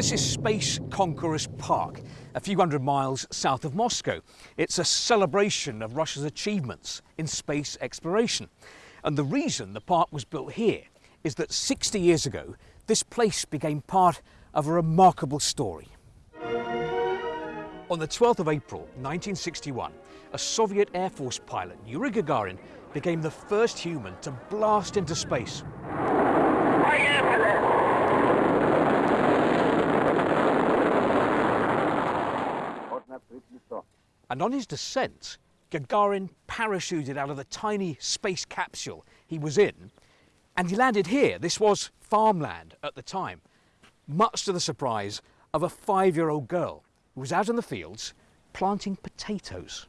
This is Space Conquerors Park, a few hundred miles south of Moscow. It's a celebration of Russia's achievements in space exploration. And the reason the park was built here is that 60 years ago, this place became part of a remarkable story. On the 12th of April 1961, a Soviet Air Force pilot, Yuri Gagarin, became the first human to blast into space. And on his descent, Gagarin parachuted out of the tiny space capsule he was in, and he landed here. This was farmland at the time, much to the surprise of a five-year-old girl who was out in the fields planting potatoes.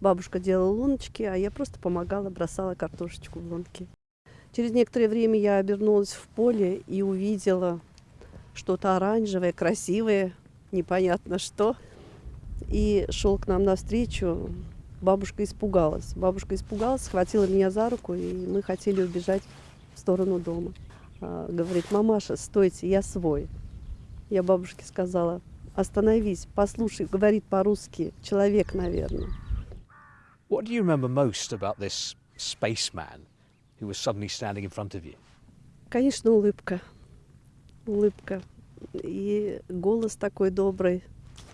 Бабушка делала луночки, а я просто помогала, бросала картошечку в лунки. Через некоторое время я обернулась в поле и увидела что-то оранжевое, красивое, непонятно что. И шел к нам навстречу. Бабушка испугалась. Бабушка испугалась, схватила меня за руку, и мы хотели убежать в сторону дома. А, говорит, мамаша, стойте, я свой. Я бабушке сказала, остановись, послушай, говорит по-русски, человек, наверное. What do you remember most about this spaceman who was suddenly standing in front of you? Конечно, улыбка. Улыбка. И голос такой добрый.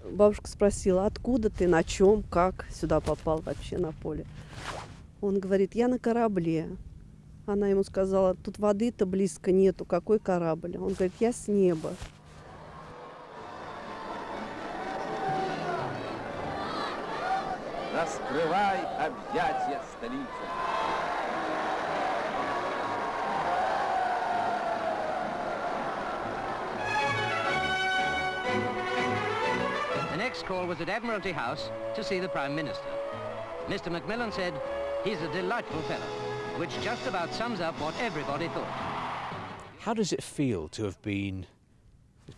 Бабушка спросила, откуда ты, на чем, как сюда попал вообще на поле. Он говорит, я на корабле. Она ему сказала, тут воды-то близко нету, какой корабль? Он говорит, я с неба. Раскрывай объятия столицы. The next call was at Admiralty House to see the Prime Minister. Mr. Macmillan said, he's a delightful fellow, which just about sums up what everybody thought. How does it feel to have been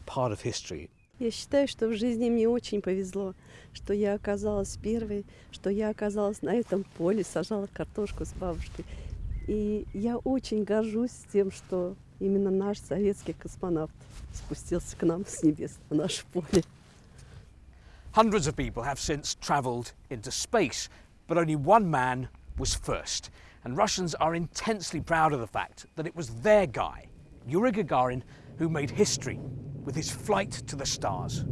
part of history? Я считаю, что в жизни мне очень повезло, что я оказалась первой, что я оказалась на этом поле, сажала картошку с бабушкой. И я очень горжусь тем, что именно наш советский космонавт спустился к нам с небес на наше поле. Hundreds of people have since travelled into space, but only one man was first. And Russians are intensely proud of the fact that it was their guy, Yuri Gagarin, who made history with his flight to the stars.